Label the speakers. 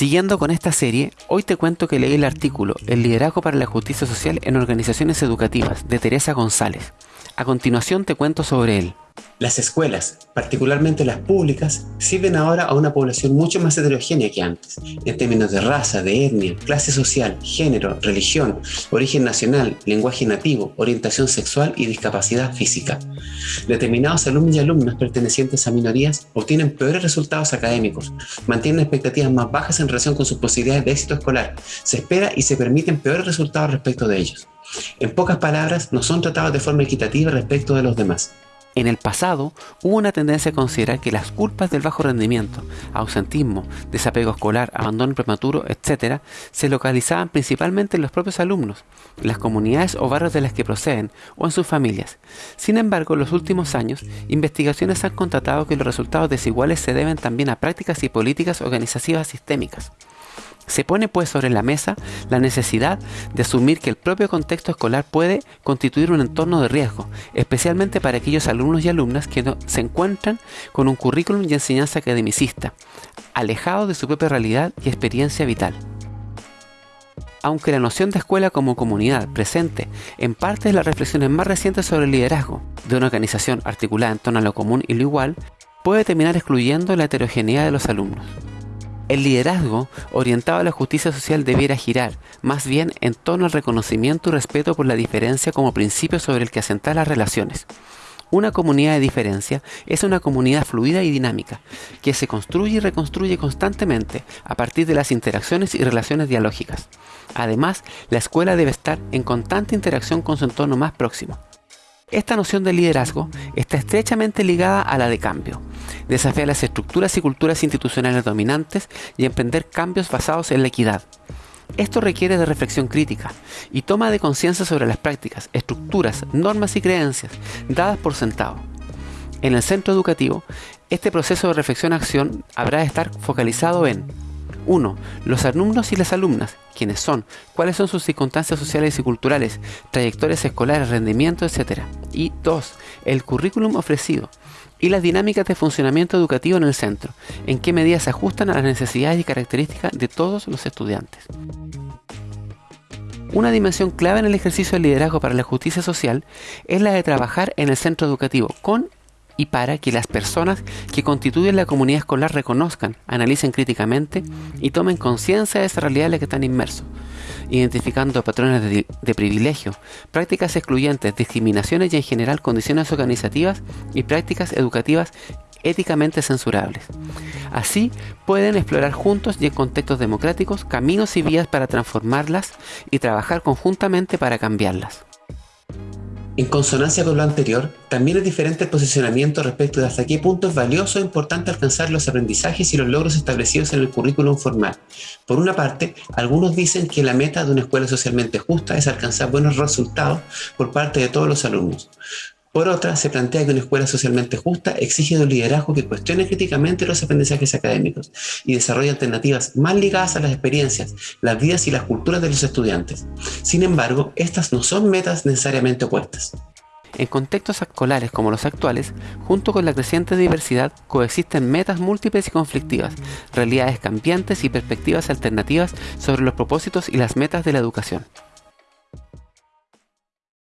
Speaker 1: Siguiendo con esta serie, hoy te cuento que leí el artículo El liderazgo para la justicia social en organizaciones educativas de Teresa González. A continuación te cuento sobre él.
Speaker 2: Las escuelas, particularmente las públicas, sirven ahora a una población mucho más heterogénea que antes, en términos de raza, de etnia, clase social, género, religión, origen nacional, lenguaje nativo, orientación sexual y discapacidad física. Determinados alumnos y alumnas pertenecientes a minorías obtienen peores resultados académicos, mantienen expectativas más bajas en relación con sus posibilidades de éxito escolar, se espera y se permiten peores resultados respecto de ellos. En pocas palabras, no son tratados de forma equitativa respecto de los demás.
Speaker 1: En el pasado hubo una tendencia a considerar que las culpas del bajo rendimiento, ausentismo, desapego escolar, abandono prematuro, etc., se localizaban principalmente en los propios alumnos, las comunidades o barrios de las que proceden o en sus familias. Sin embargo, en los últimos años, investigaciones han constatado que los resultados desiguales se deben también a prácticas y políticas organizativas sistémicas. Se pone pues sobre la mesa la necesidad de asumir que el propio contexto escolar puede constituir un entorno de riesgo, especialmente para aquellos alumnos y alumnas que se encuentran con un currículum y enseñanza academicista, alejado de su propia realidad y experiencia vital. Aunque la noción de escuela como comunidad presente en parte de las reflexiones más recientes sobre el liderazgo de una organización articulada en torno a lo común y lo igual, puede terminar excluyendo la heterogeneidad de los alumnos. El liderazgo orientado a la justicia social debiera girar más bien en torno al reconocimiento y respeto por la diferencia como principio sobre el que asentar las relaciones. Una comunidad de diferencia es una comunidad fluida y dinámica, que se construye y reconstruye constantemente a partir de las interacciones y relaciones dialógicas. Además, la escuela debe estar en constante interacción con su entorno más próximo. Esta noción de liderazgo está estrechamente ligada a la de cambio. Desafiar las estructuras y culturas institucionales dominantes y emprender cambios basados en la equidad. Esto requiere de reflexión crítica y toma de conciencia sobre las prácticas, estructuras, normas y creencias dadas por sentado. En el centro educativo, este proceso de reflexión-acción habrá de estar focalizado en 1. Los alumnos y las alumnas, quiénes son, cuáles son sus circunstancias sociales y culturales, trayectorias escolares, rendimiento, etc. Y 2. El currículum ofrecido y las dinámicas de funcionamiento educativo en el centro, en qué medidas se ajustan a las necesidades y características de todos los estudiantes. Una dimensión clave en el ejercicio del liderazgo para la justicia social es la de trabajar en el centro educativo con y para que las personas que constituyen la comunidad escolar reconozcan, analicen críticamente y tomen conciencia de esa realidad en la que están inmersos, identificando patrones de, privilegio, prácticas excluyentes, discriminaciones y en general condiciones organizativas y prácticas educativas éticamente censurables. Así pueden explorar juntos y en contextos democráticos caminos y vías para transformarlas y trabajar conjuntamente para cambiarlas.
Speaker 2: En consonancia con lo anterior, también es diferente el posicionamiento respecto de hasta qué punto es valioso e importante alcanzar los aprendizajes y los logros establecidos en el currículum formal. Por una parte, algunos dicen que la meta de una escuela socialmente justa es alcanzar buenos resultados por parte de todos los alumnos. Por otra, se plantea que una escuela socialmente justa exige un liderazgo que cuestione críticamente los aprendizajes académicos y desarrolle alternativas más ligadas a las experiencias, las vidas y las culturas de los estudiantes. Sin embargo, estas no son metas necesariamente opuestas.
Speaker 1: En contextos escolares como los actuales, junto con la creciente diversidad, coexisten metas múltiples y conflictivas, realidades cambiantes y perspectivas alternativas sobre los propósitos y las metas de la educación.